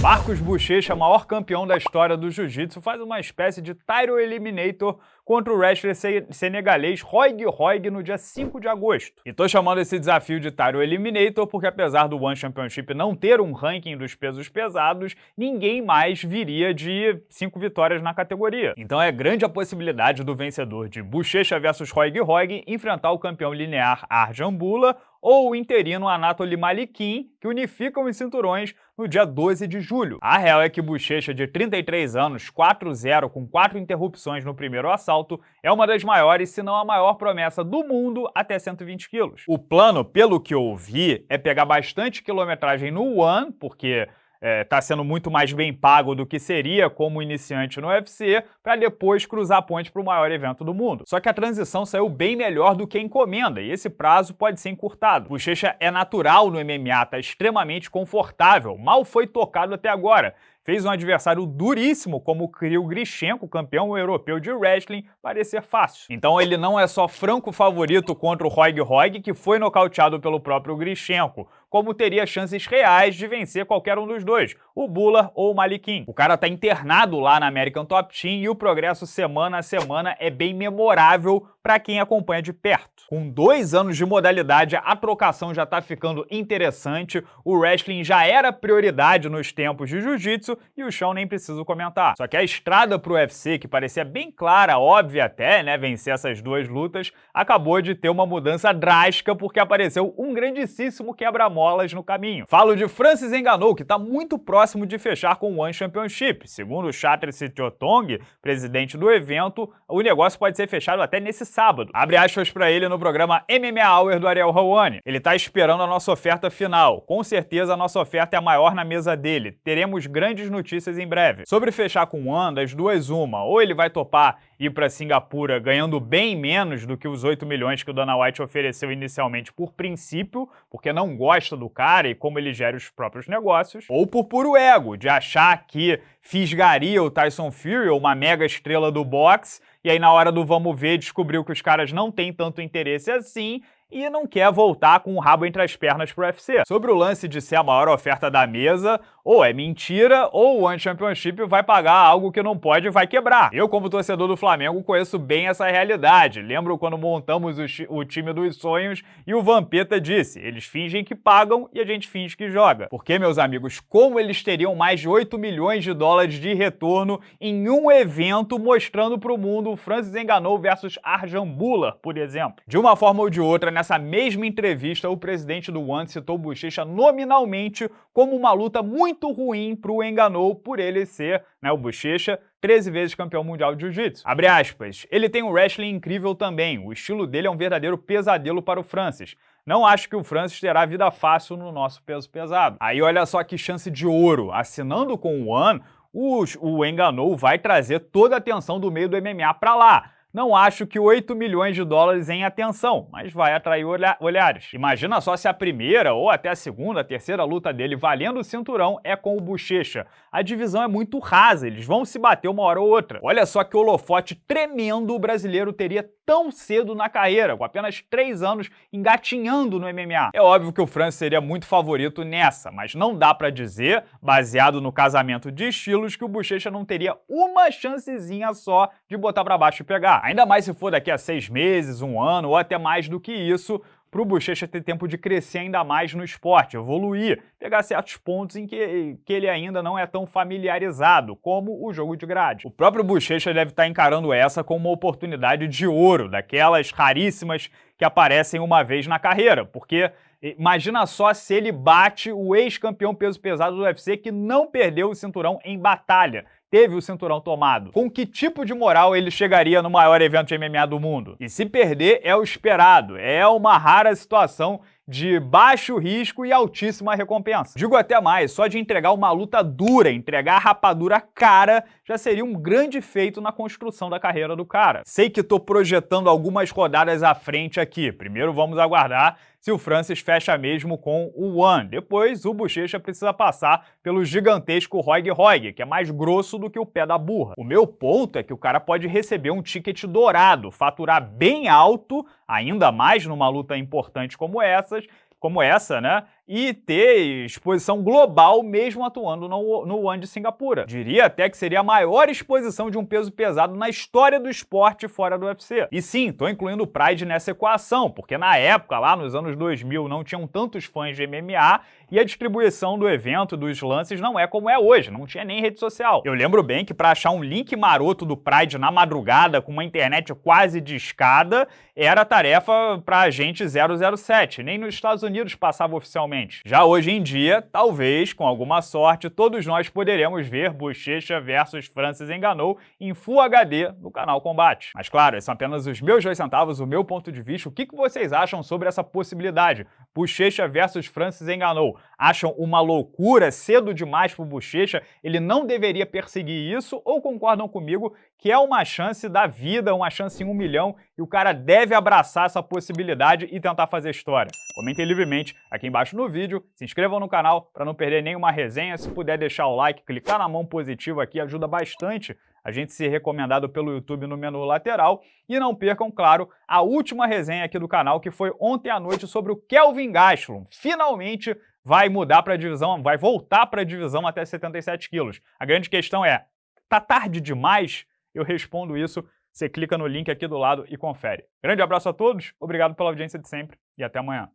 Marcos Bochecha, maior campeão da história do jiu-jitsu, faz uma espécie de Tyro Eliminator contra o wrestler senegalês Roig Roig no dia 5 de agosto. E tô chamando esse desafio de Tyro Eliminator porque apesar do One Championship não ter um ranking dos pesos pesados, ninguém mais viria de 5 vitórias na categoria. Então é grande a possibilidade do vencedor de Bochecha versus Roig Roig enfrentar o campeão linear Arjan Bula ou o interino Anatoly Malikin, que unificam os cinturões no dia 12 de julho. A real é que Bochecha, de 33 anos, 4-0 com 4 interrupções no primeiro assalto, alto, é uma das maiores, se não a maior promessa do mundo até 120 quilos. O plano, pelo que eu ouvi, é pegar bastante quilometragem no One, porque está é, tá sendo muito mais bem pago do que seria como iniciante no UFC, para depois cruzar a ponte para o maior evento do mundo. Só que a transição saiu bem melhor do que a encomenda, e esse prazo pode ser encurtado. Bochecha é natural no MMA, está extremamente confortável, mal foi tocado até agora, fez um adversário duríssimo como o Kirill Grishenko, campeão europeu de wrestling, parecer fácil. Então ele não é só franco favorito contra o Roig Roig, que foi nocauteado pelo próprio Grishenko, como teria chances reais de vencer qualquer um dos dois, o Bula ou o Malikin. O cara tá internado lá na American Top Team e o progresso semana a semana é bem memorável para quem acompanha de perto. Com dois anos de modalidade, a trocação já tá ficando interessante, o wrestling já era prioridade nos tempos de jiu-jitsu e o chão nem preciso comentar. Só que a estrada pro UFC, que parecia bem clara, óbvia até, né, vencer essas duas lutas, acabou de ter uma mudança drástica porque apareceu um grandíssimo quebra molas no caminho. Falo de Francis Ngannou, que está muito próximo de fechar com o One Championship. Segundo o Chatri Sitotong, presidente do evento, o negócio pode ser fechado até nesse sábado. Abre aspas para ele no programa MMA Hour do Ariel Hawani. Ele está esperando a nossa oferta final. Com certeza a nossa oferta é a maior na mesa dele. Teremos grandes notícias em breve. Sobre fechar com o One, das duas uma, ou ele vai topar ir para Singapura ganhando bem menos do que os 8 milhões que o Dana White ofereceu inicialmente por princípio, porque não gosta do cara e como ele gera os próprios negócios, ou por puro ego, de achar que fisgaria o Tyson Fury, uma mega estrela do boxe, e aí na hora do vamos ver descobriu que os caras não têm tanto interesse assim e não quer voltar com o rabo entre as pernas pro UFC. Sobre o lance de ser a maior oferta da mesa, ou é mentira, ou o One Championship vai pagar algo que não pode e vai quebrar. Eu, como torcedor do Flamengo, conheço bem essa realidade. Lembro quando montamos o, o time dos sonhos e o Vampeta disse, eles fingem que pagam e a gente finge que joga. Porque, meus amigos, como eles teriam mais de 8 milhões de dólares de retorno em um evento mostrando pro mundo o Francis Enganou versus Arjan Bula, por exemplo? De uma forma ou de outra, nessa mesma entrevista, o presidente do One citou Bochecha nominalmente como uma luta muito ruim para o Enganou por ele ser, né, o Bochecha, 13 vezes campeão mundial de jiu-jitsu. Abre aspas, ele tem um wrestling incrível também, o estilo dele é um verdadeiro pesadelo para o Francis. Não acho que o Francis terá vida fácil no nosso peso pesado. Aí olha só que chance de ouro, assinando com o One, o, o Enganou vai trazer toda a atenção do meio do MMA para lá. Não acho que 8 milhões de dólares em atenção, mas vai atrair olha olhares. Imagina só se a primeira ou até a segunda, a terceira luta dele valendo o cinturão é com o Bochecha. A divisão é muito rasa, eles vão se bater uma hora ou outra. Olha só que holofote tremendo o brasileiro teria tão cedo na carreira, com apenas 3 anos engatinhando no MMA. É óbvio que o Francis seria muito favorito nessa, mas não dá para dizer, baseado no casamento de estilos, que o Bochecha não teria uma chancezinha só de botar para baixo e pegar. Ainda mais se for daqui a seis meses, um ano ou até mais do que isso, para o Bochecha ter tempo de crescer ainda mais no esporte, evoluir, pegar certos pontos em que, que ele ainda não é tão familiarizado, como o jogo de grade. O próprio Bochecha deve estar encarando essa como uma oportunidade de ouro, daquelas raríssimas que aparecem uma vez na carreira, porque imagina só se ele bate o ex-campeão peso pesado do UFC que não perdeu o cinturão em batalha, teve o cinturão tomado. Com que tipo de moral ele chegaria no maior evento de MMA do mundo? E se perder é o esperado, é uma rara situação de baixo risco e altíssima recompensa. Digo até mais, só de entregar uma luta dura, entregar a rapadura cara, já seria um grande feito na construção da carreira do cara. Sei que tô projetando algumas rodadas à frente aqui. Primeiro vamos aguardar se o Francis fecha mesmo com o One. Depois, o Bochecha precisa passar pelo gigantesco Roig Roig, que é mais grosso do que o pé da burra. O meu ponto é que o cara pode receber um ticket dourado, faturar bem alto, ainda mais numa luta importante como essas, como essa, né? E ter exposição global mesmo atuando no, no One de Singapura. Diria até que seria a maior exposição de um peso pesado na história do esporte fora do UFC. E sim, tô incluindo o Pride nessa equação, porque na época, lá nos anos 2000, não tinham tantos fãs de MMA e a distribuição do evento, dos lances, não é como é hoje, não tinha nem rede social. Eu lembro bem que para achar um link maroto do Pride na madrugada, com uma internet quase discada, era tarefa para agente 007, nem nos Estados Unidos passava oficialmente. Já hoje em dia, talvez, com alguma sorte, todos nós poderemos ver Bochecha versus Francis Enganou em Full HD no canal Combate. Mas claro, esses são apenas os meus dois centavos, o meu ponto de vista. O que vocês acham sobre essa possibilidade? Bochecha versus Francis Enganou acham uma loucura, cedo demais para o Bochecha, ele não deveria perseguir isso, ou concordam comigo que é uma chance da vida, uma chance em um milhão, e o cara deve abraçar essa possibilidade e tentar fazer história? Comentem livremente aqui embaixo no vídeo, se inscrevam no canal para não perder nenhuma resenha, se puder deixar o like, clicar na mão positiva aqui ajuda bastante a gente ser recomendado pelo YouTube no menu lateral. E não percam, claro, a última resenha aqui do canal, que foi ontem à noite sobre o Kelvin Gastelum. Finalmente vai mudar para a divisão, vai voltar para a divisão até 77 quilos. A grande questão é, tá tarde demais? Eu respondo isso, você clica no link aqui do lado e confere. Grande abraço a todos, obrigado pela audiência de sempre e até amanhã.